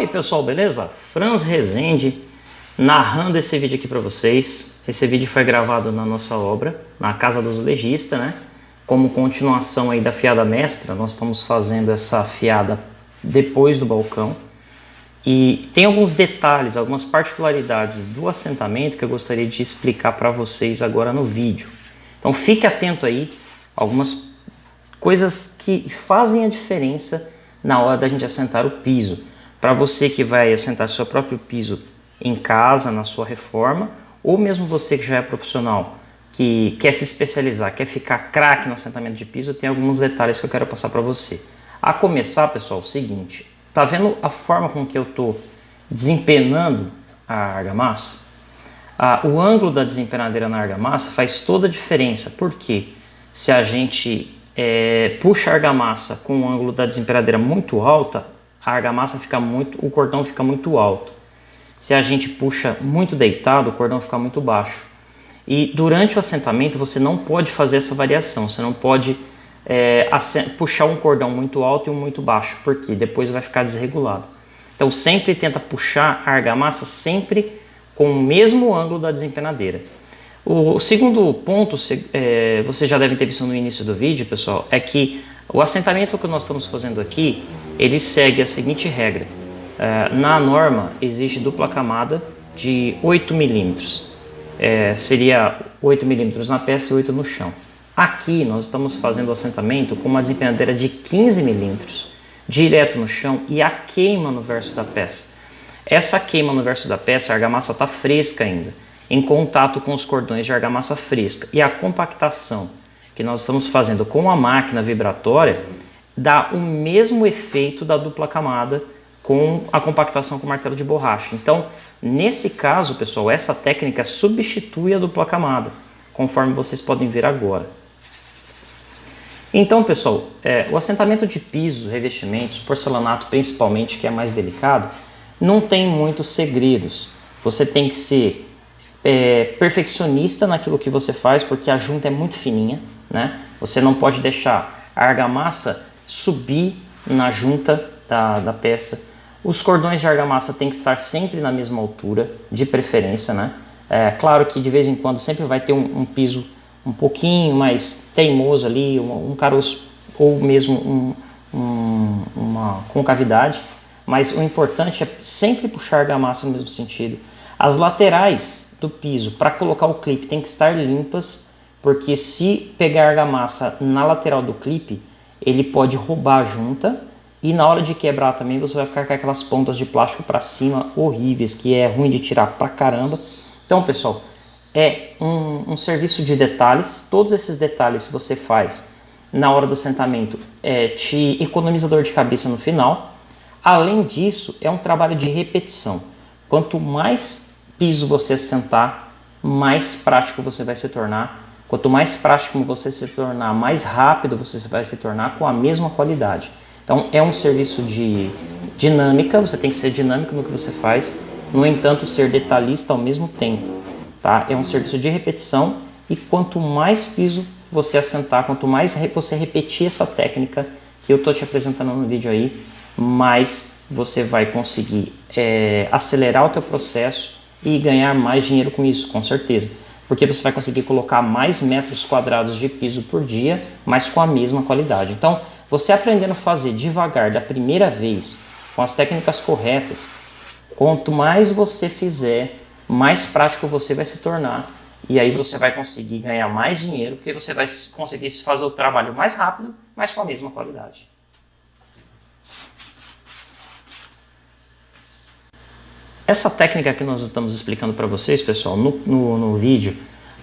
E aí pessoal, beleza? Franz Rezende narrando esse vídeo aqui para vocês. Esse vídeo foi gravado na nossa obra, na Casa dos Legistas, né? Como continuação aí da fiada mestra, nós estamos fazendo essa fiada depois do balcão. E tem alguns detalhes, algumas particularidades do assentamento que eu gostaria de explicar para vocês agora no vídeo. Então fique atento aí, algumas coisas que fazem a diferença na hora da gente assentar o piso. Para você que vai assentar seu próprio piso em casa, na sua reforma, ou mesmo você que já é profissional, que quer se especializar, quer ficar craque no assentamento de piso, tem alguns detalhes que eu quero passar para você. A começar, pessoal, o seguinte, tá vendo a forma com que eu estou desempenando a argamassa? Ah, o ângulo da desempenadeira na argamassa faz toda a diferença, porque se a gente é, puxa a argamassa com o ângulo da desempenadeira muito alta, a argamassa fica muito, o cordão fica muito alto. Se a gente puxa muito deitado, o cordão fica muito baixo. E durante o assentamento você não pode fazer essa variação, você não pode é, puxar um cordão muito alto e um muito baixo, porque depois vai ficar desregulado. Então sempre tenta puxar a argamassa sempre com o mesmo ângulo da desempenadeira. O segundo ponto, é, você já deve ter visto no início do vídeo, pessoal, é que o assentamento que nós estamos fazendo aqui, ele segue a seguinte regra. É, na norma, existe dupla camada de 8 milímetros. É, seria 8 milímetros na peça e 8 no chão. Aqui nós estamos fazendo o assentamento com uma desempenadeira de 15 milímetros, direto no chão e a queima no verso da peça. Essa queima no verso da peça, a argamassa está fresca ainda, em contato com os cordões de argamassa fresca. E a compactação que nós estamos fazendo com a máquina vibratória dá o mesmo efeito da dupla camada com a compactação com martelo de borracha. Então, nesse caso, pessoal, essa técnica substitui a dupla camada, conforme vocês podem ver agora. Então, pessoal, é, o assentamento de pisos, revestimentos, porcelanato principalmente, que é mais delicado, não tem muitos segredos. Você tem que ser é, perfeccionista naquilo que você faz, porque a junta é muito fininha, né? Você não pode deixar a argamassa subir na junta da, da peça. Os cordões de argamassa têm que estar sempre na mesma altura, de preferência, né? É claro que de vez em quando sempre vai ter um, um piso um pouquinho mais teimoso ali, um, um caroço ou mesmo um, um, uma concavidade, mas o importante é sempre puxar a argamassa no mesmo sentido. As laterais do piso, para colocar o clipe, tem que estar limpas, porque se pegar argamassa na lateral do clipe, ele pode roubar a junta e na hora de quebrar também você vai ficar com aquelas pontas de plástico para cima horríveis, que é ruim de tirar pra caramba. Então, pessoal, é um, um serviço de detalhes. Todos esses detalhes que você faz na hora do assentamento é, te economiza dor de cabeça no final. Além disso, é um trabalho de repetição. Quanto mais piso você assentar, mais prático você vai se tornar Quanto mais prático você se tornar, mais rápido você vai se tornar com a mesma qualidade. Então é um serviço de dinâmica, você tem que ser dinâmico no que você faz, no entanto ser detalhista ao mesmo tempo. Tá? É um serviço de repetição e quanto mais piso você assentar, quanto mais você repetir essa técnica que eu estou te apresentando no vídeo aí, mais você vai conseguir é, acelerar o teu processo e ganhar mais dinheiro com isso, com certeza porque você vai conseguir colocar mais metros quadrados de piso por dia, mas com a mesma qualidade. Então, você aprendendo a fazer devagar da primeira vez, com as técnicas corretas, quanto mais você fizer, mais prático você vai se tornar. E aí você vai conseguir ganhar mais dinheiro, porque você vai conseguir fazer o trabalho mais rápido, mas com a mesma qualidade. Essa técnica que nós estamos explicando para vocês, pessoal, no, no, no vídeo,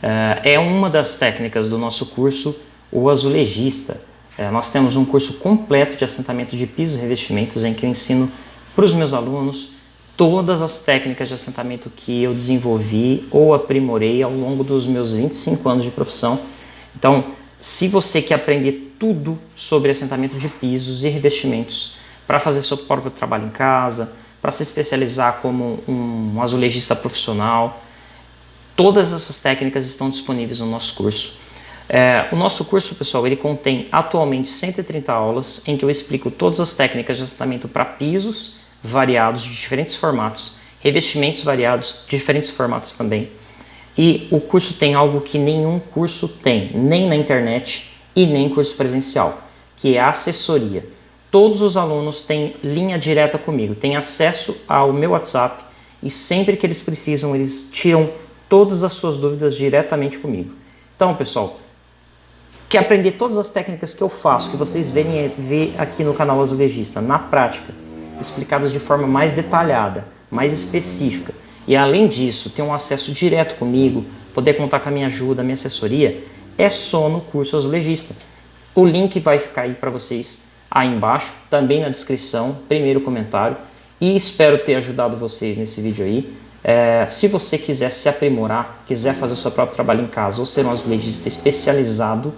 é, é uma das técnicas do nosso curso, o azulejista. É, nós temos um curso completo de assentamento de pisos e revestimentos em que eu ensino para os meus alunos todas as técnicas de assentamento que eu desenvolvi ou aprimorei ao longo dos meus 25 anos de profissão. Então, se você quer aprender tudo sobre assentamento de pisos e revestimentos para fazer seu próprio trabalho em casa, para se especializar como um azulejista profissional. Todas essas técnicas estão disponíveis no nosso curso. É, o nosso curso, pessoal, ele contém atualmente 130 aulas em que eu explico todas as técnicas de assentamento para pisos, variados, de diferentes formatos, revestimentos variados, diferentes formatos também. E o curso tem algo que nenhum curso tem, nem na internet e nem curso presencial, que é a assessoria. Todos os alunos têm linha direta comigo, têm acesso ao meu WhatsApp e sempre que eles precisam, eles tiram todas as suas dúvidas diretamente comigo. Então, pessoal, quer aprender todas as técnicas que eu faço, que vocês verem ver aqui no canal Azulejista, na prática, explicadas de forma mais detalhada, mais específica, e além disso, ter um acesso direto comigo, poder contar com a minha ajuda, a minha assessoria, é só no curso Azulejista. O link vai ficar aí para vocês aí embaixo, também na descrição, primeiro comentário, e espero ter ajudado vocês nesse vídeo aí. É, se você quiser se aprimorar, quiser fazer o seu próprio trabalho em casa ou ser um azulejista especializado,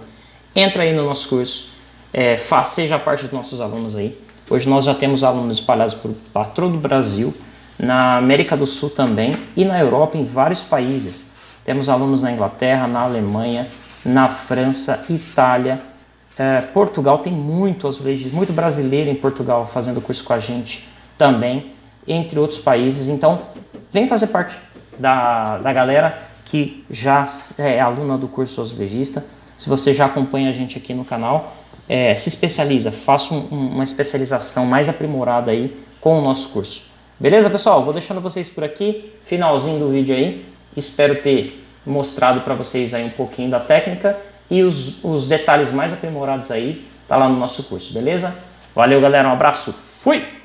entra aí no nosso curso, é, faz, seja parte dos nossos alunos aí. Hoje nós já temos alunos espalhados por, por todo o Brasil, na América do Sul também e na Europa, em vários países. Temos alunos na Inglaterra, na Alemanha, na França, Itália, é, Portugal tem muito azulejos, muito brasileiro em Portugal fazendo curso com a gente também, entre outros países. Então, vem fazer parte da, da galera que já é aluna do curso azulejista. Se você já acompanha a gente aqui no canal, é, se especializa, faça um, uma especialização mais aprimorada aí com o nosso curso. Beleza, pessoal? Vou deixando vocês por aqui, finalzinho do vídeo aí. Espero ter mostrado para vocês aí um pouquinho da técnica e os, os detalhes mais aprimorados aí tá lá no nosso curso, beleza? Valeu, galera, um abraço, fui!